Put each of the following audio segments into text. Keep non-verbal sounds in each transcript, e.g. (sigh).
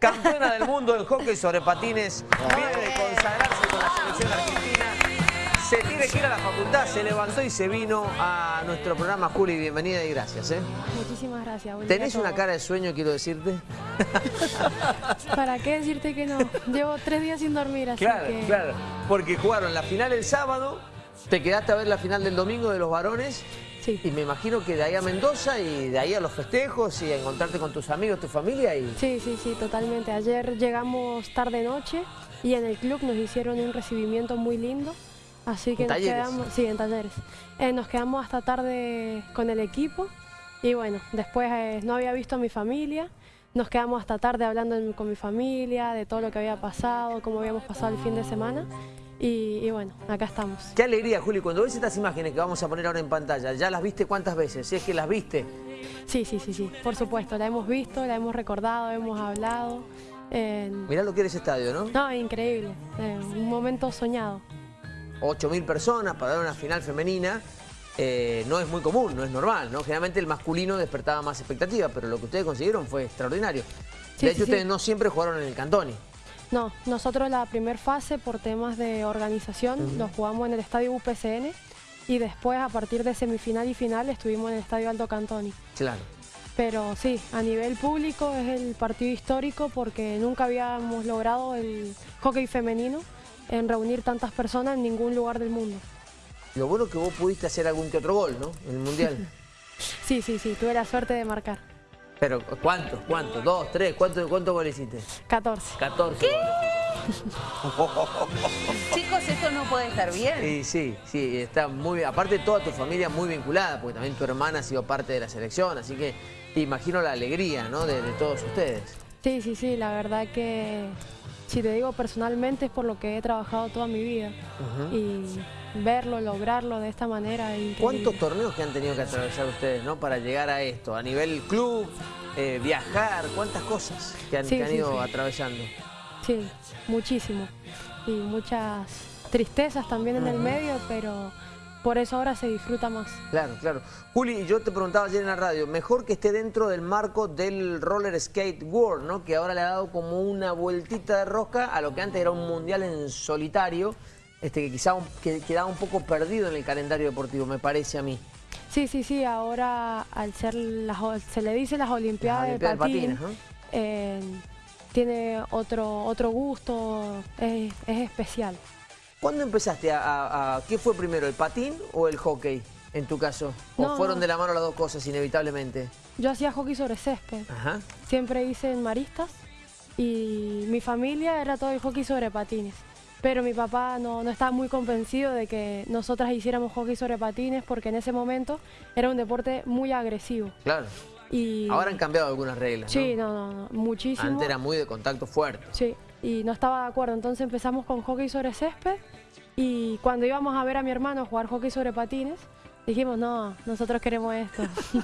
campeona del mundo en hockey sobre patines, viene de consagrarse con la selección argentina. Se tiene que ir a la facultad, se levantó y se vino a nuestro programa. Juli, bienvenida y gracias. ¿eh? Muchísimas gracias. buen ¿Tenés una cara de sueño, quiero decirte? (laughs) ¿Para qué decirte que no? Llevo tres días sin dormir, así Claro, que... claro. Porque jugaron la final el sábado, te quedaste a ver la final del domingo de los varones. Sí. Y me imagino que de ahí a Mendoza y de ahí a los festejos y a encontrarte con tus amigos, tu familia y... Sí, sí, sí, totalmente. Ayer llegamos tarde-noche y en el club nos hicieron un recibimiento muy lindo. Así que ¿En nos talleres? quedamos... Sí, en talleres. Eh, nos quedamos hasta tarde con el equipo y bueno, después eh, no había visto a mi familia. Nos quedamos hasta tarde hablando con mi familia, de todo lo que había pasado, cómo habíamos pasado el fin de semana. Y, y bueno, acá estamos. Qué alegría, Juli, cuando ves estas imágenes que vamos a poner ahora en pantalla, ¿ya las viste cuántas veces? Si es que las viste. Sí, sí, sí, sí, por supuesto. La hemos visto, la hemos recordado, hemos hablado. Eh, Mirá lo que era ese estadio, ¿no? no, increíble. eh, un momento soñado. 8.000 personas para dar una final femenina. eh, no es muy común, no es normal, ¿no? Generalmente el masculino despertaba más expectativa, pero lo que ustedes consiguieron fue extraordinario. Sí, de hecho, sí, sí. ustedes no siempre jugaron en el Cantoni. No, nosotros la primer fase por temas de organización lo jugamos en el estadio UPCN y después a partir de semifinal y final estuvimos en el estadio Aldo Cantoni. Claro. Pero sí, a nivel público es el partido histórico porque nunca habíamos logrado el hockey femenino en reunir tantas personas en ningún lugar del mundo. Lo bueno es que vos pudiste hacer algún que otro gol, ¿no? En el Mundial. (laughs) Sí, sí, sí, tuve la suerte de marcar. Pero, ¿cuántos? ¿Cuántos? ¿Dos? ¿Tres? ¿Cuántos cuántos goles hiciste? 14. 14 (laughs) Chicos, esto no puede estar bien. Y sí, sí, está muy bien. Aparte toda tu familia muy vinculada, porque también tu hermana ha sido parte de la selección, así que te imagino la alegría, ¿no? De, de todos ustedes. Sí, sí, sí, la verdad que si te digo personalmente es por lo que he trabajado toda mi vida y verlo, lograrlo de esta manera. es. ¿Cuántos torneos que han tenido que atravesar ustedes, ¿no? Para llegar a esto, a nivel club, eh, viajar, cuántas cosas que han, Sí, que han sí, ido sí. atravesando. Sí, muchísimo. Y muchas tristezas también en el medio, pero por eso ahora se disfruta más. Claro, claro. Juli, yo te preguntaba ayer en la radio, mejor que esté dentro del marco del Roller Skate World, ¿no? Que ahora le ha dado como una vueltita de rosca a lo que antes era un mundial en solitario, este, que quizá un- que quedaba un poco perdido en el calendario deportivo, me parece a mí. Sí, sí, sí, ahora al ser las, se le dice las Olimpiadas, Las Olimpiadas de eh, tiene otro, otro gusto, es, es especial. ¿Cuándo empezaste a, a- a- ¿Qué fue primero, el patín o el hockey, en tu caso? ¿O No, fueron no. de la mano las dos cosas, inevitablemente? Yo hacía hockey sobre césped. Ajá. Siempre hice en maristas y mi familia era todo el hockey sobre patines. Pero mi papá no, no estaba muy convencido de que nosotras hiciéramos hockey sobre patines porque en ese momento era un deporte muy agresivo. Claro. Y Ahora han cambiado algunas reglas, Sí, ¿no? no, no, no, muchísimo. Antes era muy de contacto fuerte. Sí, y no estaba de acuerdo. Entonces empezamos con hockey sobre césped y cuando íbamos a ver a mi hermano jugar hockey sobre patines, dijimos, no, nosotros queremos esto. (laughs)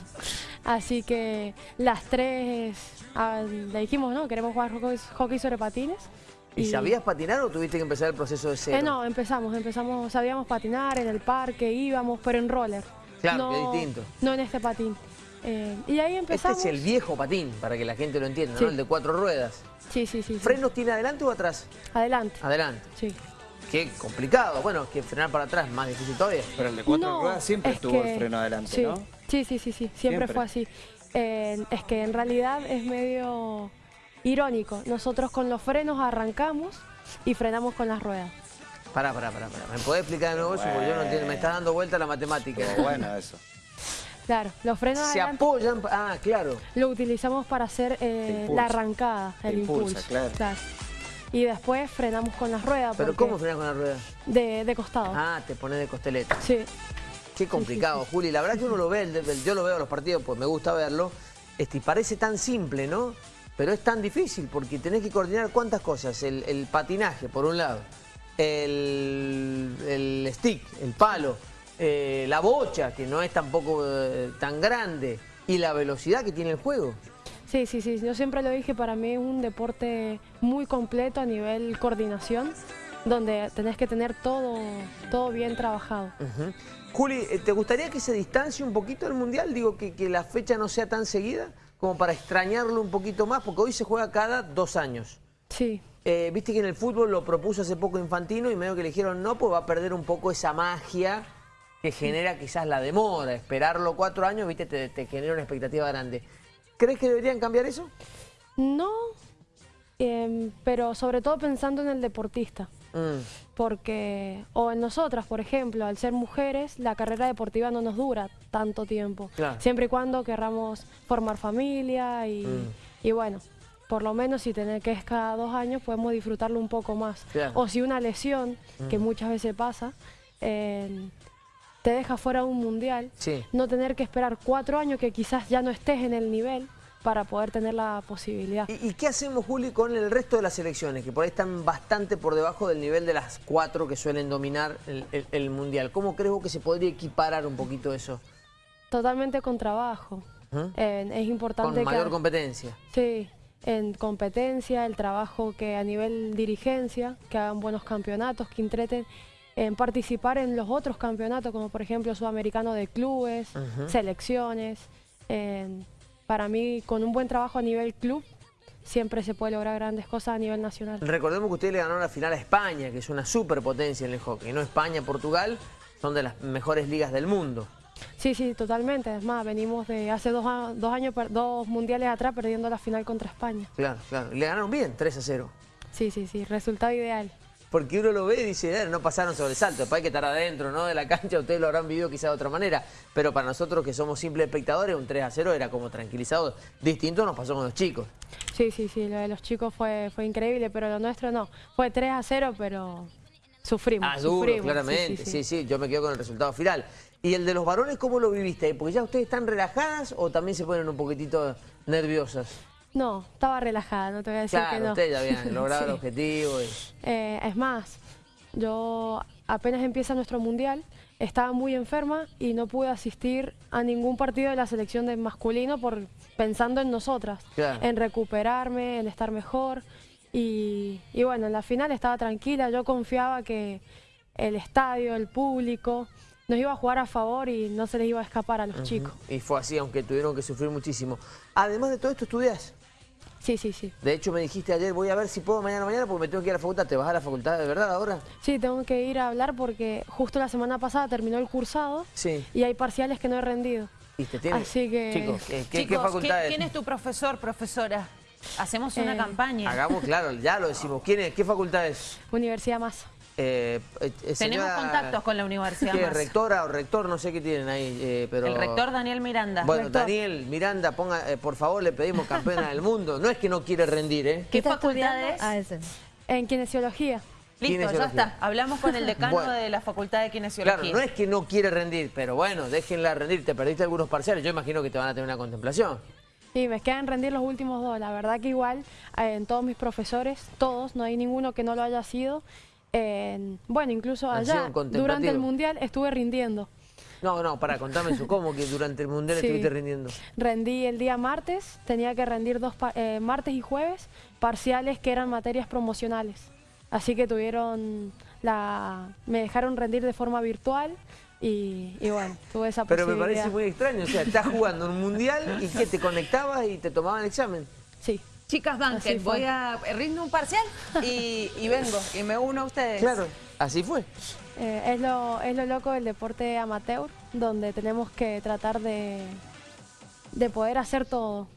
Así que las tres ah, le dijimos, no, queremos jugar hockey, hockey sobre patines. ¿Y sabías patinar o tuviste que empezar el proceso de cero? Eh, no, empezamos, empezamos, sabíamos patinar en el parque, íbamos, pero en roller. Claro, no, que distinto. No en este patín. Eh, y ahí Este empezamos. es el viejo patín, para que la gente lo entienda, Sí. ¿no? El de cuatro ruedas. Sí, sí, sí. sí. ¿Frenos tiene adelante o atrás? Adelante. Adelante. Sí. Qué complicado. Bueno, que frenar para atrás es más difícil todavía. Pero el de cuatro No, ruedas siempre es estuvo que- el freno adelante, sí, ¿no? Sí, sí, sí, sí, siempre, Siempre. fue así. Eh, es que en realidad es medio irónico. Nosotros con los frenos arrancamos y frenamos con las ruedas. Pará, pará, pará, pará. ¿Me podés explicar de nuevo eso? Porque yo no entiendo. Me está dando vuelta la matemática. Pero bueno, eso. Claro, los frenos Se adelante apoyan... Ah, claro. lo utilizamos para hacer eh, la arrancada, el Impulsa, impulso. claro. Y después frenamos con las ruedas. ¿Pero cómo frenas con la rueda? De, de costado. Ah, te pones de costeleta. Sí, Qué complicado, sí, sí. Juli. La verdad que uno lo ve, yo lo veo en los partidos, pues me gusta verlo. Este, y parece tan simple, ¿no? Pero es tan difícil porque tenés que coordinar cuántas cosas. El, el patinaje, por un lado. El, el stick, el palo. Eh, la bocha, que no es tampoco eh, tan grande. Y la velocidad que tiene el juego. sí, sí, sí. Yo siempre lo dije, para mí es un deporte muy completo a nivel coordinación, donde tenés que tener todo, todo bien trabajado. Juli, eh, ¿te gustaría que se distancie un poquito el Mundial? Digo, que, que la fecha no sea tan seguida. como para extrañarlo un poquito más, porque hoy se juega cada dos años. Sí, Eh, Viste que en el fútbol lo propuso hace poco Infantino y medio que le dijeron no, pues va a perder un poco esa magia que genera quizás la demora. Esperarlo cuatro años, viste, te, te genera una expectativa grande. ¿Crees que deberían cambiar eso? no, em, pero sobre todo pensando en el deportista. Mm, porque, o en nosotras, por ejemplo, al ser mujeres, la carrera deportiva no nos dura tanto tiempo. Claro. Siempre y cuando querramos formar familia y, Mm. y bueno, por lo menos si tener que es cada dos años, podemos disfrutarlo un poco más. Claro. O si una lesión, que Mm. muchas veces pasa, eh, te deja fuera de un mundial, Sí. no tener que esperar cuatro años que quizás ya no estés en el nivel para poder tener la posibilidad. ¿Y, y qué hacemos, Juli, con el resto de las selecciones? Que por ahí están bastante por debajo del nivel de las cuatro que suelen dominar el, el- el Mundial. ¿Cómo crees vos que se podría equiparar un poquito eso? Totalmente con trabajo. ¿Mm? Eh, es importante Con mayor que... competencia. Sí, en competencia, el trabajo que a nivel dirigencia, que hagan buenos campeonatos, que entreten en participar en los otros campeonatos, como por ejemplo Sudamericano de Clubes, selecciones. Para mí, con un buen trabajo a nivel club, siempre se puede lograr grandes cosas a nivel nacional. Recordemos que ustedes le ganaron la final a España, que es una superpotencia en el hockey. No España, Portugal, son de las mejores ligas del mundo. Sí, sí, totalmente. Es más, venimos de hace dos, dos años, dos mundiales atrás, perdiendo la final contra España. Claro, claro. Le ganaron bien, 3 a 0. Sí, sí, sí, resultado ideal. Porque uno lo ve y dice, "Eh, no pasaron sobresalto, después hay que estar adentro, ¿no? De la cancha, ustedes lo habrán vivido quizá de otra manera. Pero para nosotros que somos simples espectadores, un 3 a 0 era como tranquilizado. Distinto nos pasó con los chicos. Sí, sí, sí, lo de los chicos fue, fue increíble, pero lo nuestro no. Fue 3 a 0, pero sufrimos. Ah, duro, sufrimos, claramente. Sí sí. yo me quedo con el resultado final. ¿Y el de los varones cómo lo viviste? Porque ya ustedes están relajadas o también se ponen un poquitito nerviosas. No, estaba relajada, no te voy a decir que no. ustedes ya habían (laughs) logrado el objetivo. y- Eh, es más, yo apenas empieza nuestro mundial, estaba muy enferma y no pude asistir a ningún partido de la selección de masculino por pensando en nosotras, Claro. en recuperarme, en estar mejor. Y, y bueno, en la final estaba tranquila, yo confiaba que el estadio, el público, nos iba a jugar a favor y no se les iba a escapar a los chicos. Y fue así, aunque tuvieron que sufrir muchísimo. Además de todo esto, estudias. Sí, sí, sí. De hecho, me dijiste ayer, voy a ver si puedo mañana mañana porque me tengo que ir a la facultad. ¿Te vas a la facultad de verdad ahora? Sí, tengo que ir a hablar porque justo la semana pasada terminó el cursado Sí. y hay parciales que no he rendido. ¿Y te tiene? Así que- Chicos, ¿qué, qué- qué Chicos, facultad es? ¿quién es tu profesor, profesora? Hacemos una Eh, campaña. Hagamos, claro, ya lo decimos. ¿Quién es? ¿Qué facultad es? Universidad más. Eh, eh, eh, Tenemos contactos con la Universidad ¿Qué, rectora o rector? No sé qué tienen ahí, eh, pero... El rector Daniel Miranda. Bueno, Rector. Daniel, Miranda, ponga, eh, por favor, le pedimos campeona del mundo. No es que no quiere rendir, ¿eh? ¿Qué está facultad estudiando? es? Ah. En kinesiología. Listo, ya está. Hablamos con el decano Bueno. de la Facultad de Kinesiología. Claro, no es que no quiere rendir, pero bueno, déjenla rendir. Te perdiste algunos parciales, yo imagino que te van a tener una contemplación. Y me quedan rendir los últimos dos. La verdad que igual eh, en todos mis profesores, todos, no hay ninguno que no lo haya sido. En- bueno, incluso allá, durante el mundial, estuve rindiendo. No, no, para contame eso. ¿Cómo que durante el mundial (laughs) Sí. estuviste rindiendo? Rendí el día martes, tenía que rendir dos eh, martes y jueves parciales que eran materias promocionales. Así que tuvieron la, me dejaron rendir de forma virtual y, y bueno, tuve esa Pero me parece muy extraño. O sea, estás jugando un mundial y que te conectabas y te tomaban el examen. Sí. Chicas fue. voy a rindo un parcial y, y vengo y me uno a ustedes. Claro, así fue. Eh, es, lo, es lo loco del deporte amateur, donde tenemos que tratar de, de poder hacer todo.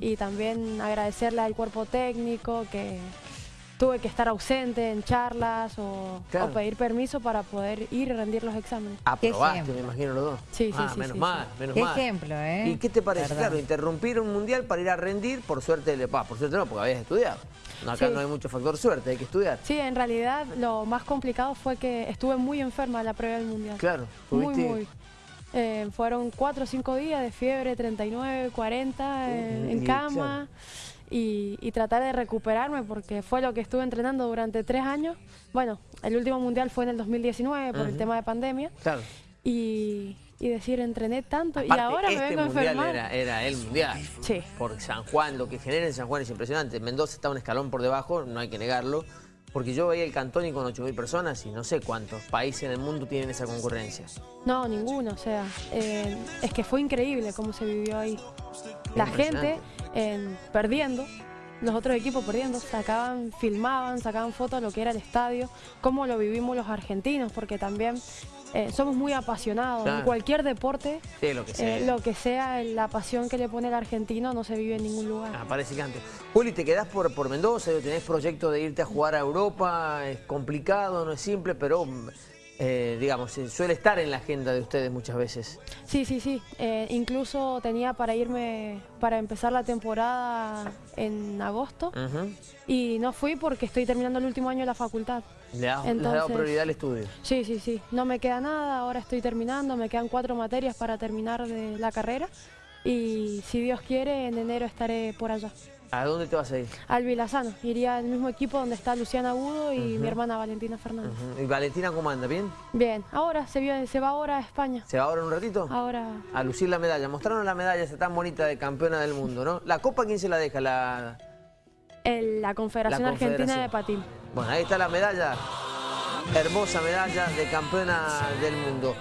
Y también agradecerle al cuerpo técnico que tuve que estar ausente en charlas o, Claro. o pedir permiso para poder ir y rendir los exámenes. Aprobaste, me imagino los dos. Sí, sí, ah, sí, menos sí, mal, menos Qué mal. ejemplo, ¿eh? ¿Y qué te parece? Claro, interrumpir un mundial para ir a rendir, por suerte, le pa, por suerte no, porque habías estudiado. Acá Sí. no hay mucho factor suerte, hay que estudiar. Sí, en realidad lo más complicado fue que estuve muy enferma en la prueba del mundial. Claro, Muy, tuviste- muy. Eh, fueron cuatro o cinco días de fiebre, 39, 40 en, en y, cama y, y tratar de recuperarme porque fue lo que estuve entrenando durante tres años. Bueno, el último mundial fue en el 2019 por el Ujú. tema de pandemia Claro. y, y decir, entrené tanto y ahora me este vengo a mundial enfermar. era, era el mundial. Sí. Por San Juan, lo que genera en San Juan es impresionante. Mendoza está un escalón por debajo, no hay que negarlo. Porque yo veía el Cantoni con 8.000 personas y no sé cuántos países en el mundo tienen esa concurrencia. No, ninguno, o sea, eh, es que fue increíble cómo se vivió ahí. La gente eh, perdiendo, los otros equipos perdiendo, sacaban, filmaban, sacaban fotos de lo que era el estadio, cómo lo vivimos los argentinos, porque también eh, somos muy apasionados. En cualquier deporte, lo, que sea. Eh, lo que sea, la pasión que le pone el argentino no se vive en ningún lugar. Ah, parece que antes. Juli, ¿te quedás por, por Mendoza? ¿Tenés proyecto de irte a jugar a Europa? Es complicado, no es simple, pero eh, digamos, suele estar en la agenda de ustedes muchas veces. Sí, sí, sí. Eh, incluso tenía para irme, para empezar la temporada en agosto y no fui porque estoy terminando el último año de la facultad. ¿Le has, dado prioridad al estudio? Sí, sí, sí. No me queda nada, ahora estoy terminando, me quedan cuatro materias para terminar de la carrera y si Dios quiere en enero estaré por allá. ¿A dónde te vas a ir? Al Vilazano. Iría al mismo equipo donde está Luciana Agudo y mi hermana Valentina Fernández. ¿Y Valentina cómo anda? ¿Bien? Bien. Ahora, se, se va ahora a España. ¿Se va ahora en un ratito? Ahora. A lucir la medalla. Mostraron la medalla esa tan bonita de campeona del mundo, ¿no? ¿La copa quién se la deja? La, la, Confederación Argentina de Patín. Bueno, ahí está la medalla. Hermosa medalla de campeona del mundo.